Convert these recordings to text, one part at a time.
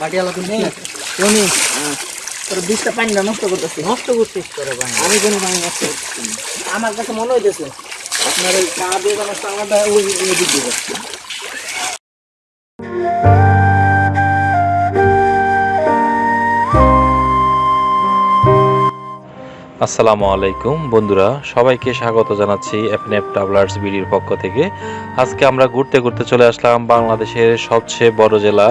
মাটিয়ালা তুমি তুমি তোর বিষটা পানিটা নষ্ট করতেছি। নষ্ট করছিস করে ভাই আমি কোনো পানি নষ্ট করতেছি আমার কাছে মনে হইতেছে আপনার ওই পা দিয়ে নষ্ট আমারটা ওই আসসালামু আলাইকুম। বন্ধুরা সবাইকে স্বাগত জানাচ্ছি এফএনএফ ট্রাভেলার্স বিডির পক্ষ থেকে। আজকে আমরা ঘুরতে ঘুরতে চলে আসলাম বাংলাদেশের সবচেয়ে বড় জেলা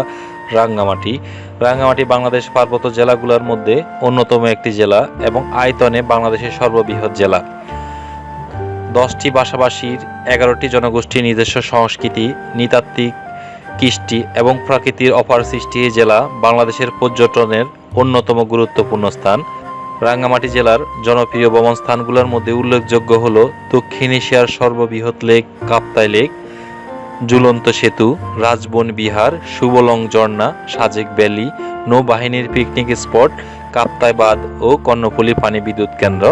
রাঙ্গামাটি। রাঙ্গামাটি বাংলাদেশ পার্বত্য জেলাগুলোর মধ্যে অন্যতম একটি জেলা এবং আয়তনে বাংলাদেশের সর্ববৃহৎ জেলা। দশটি ভাষাভাষীর এগারোটি জনগোষ্ঠীর নিজস্ব সংস্কৃতি, নৃতাত্ত্বিক কৃষ্টি এবং প্রাকৃতির অপার সৃষ্টি জেলা বাংলাদেশের পর্যটনের অন্যতম গুরুত্বপূর্ণ স্থান। রাঙ্গামাটি জেলার জনপ্রিয় ভ্রমণ স্থানগুলোর মধ্যে উল্লেখযোগ্য হল দক্ষিণ এশিয়ার সর্ববৃহৎ লেক কাপ্তাই লেক ঝুলন্ত সেতু, রাজবন বিহার সুবলং ঝর্ণা, সাজেক ভ্যালি, নৌবাহিনীর পিকনিক স্পট কাপ্তাই বাঁধ ও কর্ণফুলী পানি বিদ্যুৎ কেন্দ্র।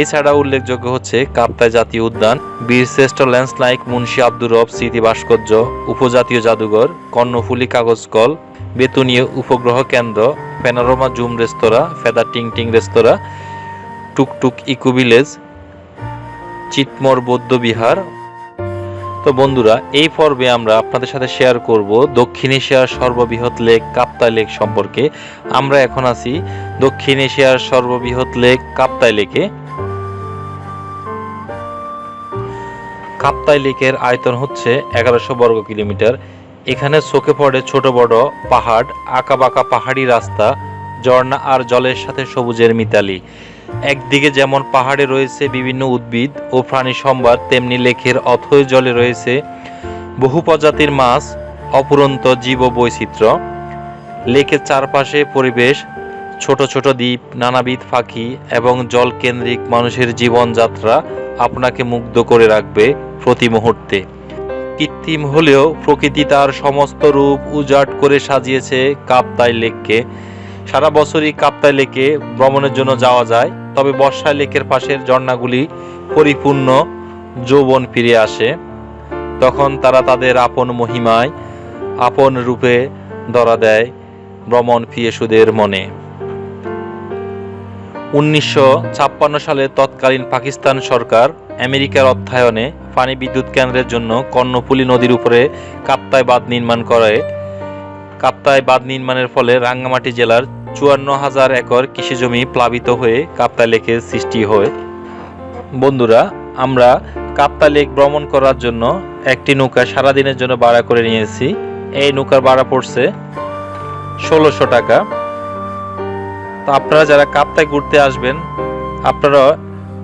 এছাড়া উল্লেখযোগ্য হচ্ছে কাপ্তাই জাতীয় উদ্যান বীরশ্রেষ্ঠ ল্যান্সলাইক মুন্সি আব্দুর রব স্মৃতি ভাস্কর্য, উপজাতীয় জাদুঘর, কর্ণফুলী কাগজ কল, বেতুনীয় উপগ্রহ কেন্দ্র, প্যানোরামা জুম রেস্তোরাঁ ফেদা টিং টিং রেস্তোরাঁ, টুকটুক ইকো ভিলেজ, চিটমোর বৌদ্ধ বিহার তো বন্ধুরা, এই পর্বে আমরা আপনাদের সাথে শেয়ার করব দক্ষিণ এশিয়ার সর্ববৃহৎ লেক কাপ্তাই লেক সম্পর্কে। আমরা এখন আছি দক্ষিণ এশিয়ার সর্ববৃহৎ লেক কাপ্তাই লেকে। কাপ্তাই লেকের আয়তন হচ্ছে এগারোশো বর্গ কিলোমিটার। এখানে চোখে পড়ে ছোট বড় পাহাড় আঁকাবাঁকা পাহাড়ি রাস্তা, ঝর্ণা আর জলের সাথে সবুজের মিতালি। একদিকে যেমন পাহাড়ে রয়েছে বিভিন্ন উদ্ভিদ ও প্রাণী সম্ভার, তেমনি লেকের অথৈ জলে রয়েছে বহু প্রজাতির মাছ, অপুরন্ত জীব বৈচিত্র্য লেকের চারপাশে পরিবেশ, ছোট ছোট দ্বীপ, নানাবিধ ফাঁকি এবং জলকেন্দ্রিক মানুষের জীবনযাত্রা আপনাকে মুগ্ধ করে রাখবে প্রতি মুহূর্তে। কৃত্রিম হলেও প্রকৃতি তার সমস্ত রূপ উজাট করে সাজিয়েছে কাপ্তাই লেককে। সারা বছরই কাপ্তাই লেকে ভ্রমণের জন্য যাওয়া যায়। তবে বর্ষায় লেকের পাশের ঝর্ণাগুলি পরিপূর্ণ যৌবন ফিরে আসে। তখন তারা তাদের আপন মহিমায় আপন রূপে ধরা দেয় ভ্রমণ প্রিয়সুদের মনে। উনিশশো ছাপ্পান্ন সালে তৎকালীন পাকিস্তান সরকার আমেরিকার অর্থায়নে পানি বিদ্যুৎ কেন্দ্রের জন্য কর্ণফুলী নদীর উপরে কাপ্তাই বাঁধ নির্মাণ করে। কাপ্তাই বাঁধ নির্মাণের ফলে রাঙ্গামাটি জেলার চুয়ান্ন হাজার একর কৃষিজমি প্লাবিত হয়ে কাপ্তা লেকের সৃষ্টি হয়। বন্ধুরা, আমরা কাপ্তাই লেক ভ্রমণ করার জন্য একটি নৌকা সারাদিনের জন্য ভাড়া করে নিয়েছি। এই নৌকার ভাড়া পড়ছে ষোলোশো টাকা। তো আপনারা যারা কাপ্তায় ঘুরতে আসবেন, আপনারা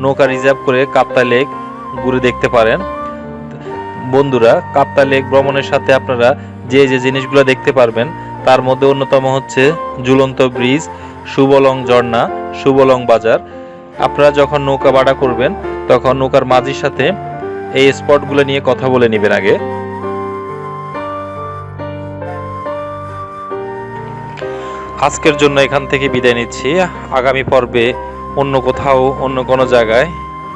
নৌকা রিজার্ভ করে কাপ্তা লেক ঘুরে দেখতে পারেন। বন্ধুরা কাপ্তাই লেক ভ্রমণের সাথে আপনারা যে যে জিনিসগুলো দেখতে পারবেন তার মধ্যে অন্যতম হচ্ছে ঝুলন্ত ব্রিজ সুবলং ঝর্ণা সুবলং বাজার। আপনারা যখন নৌকা ভাড়া করবেন, তখন নৌকার মাঝির সাথে এই স্পটগুলো নিয়ে কথা বলে নেবেন আগে। আজকের জন্য এখান থেকে বিদায় নিচ্ছি। আগামী পর্বে অন্য কোথাও, অন্য কোনো জায়গায়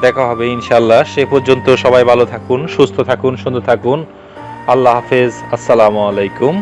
দেখা হবে ইনশাল্লাহ সে পর্যন্ত সবাই ভালো থাকুন, সুস্থ থাকুন, সুন্দর থাকুন। আল্লাহ হাফেজ। আসসালামু আলাইকুম।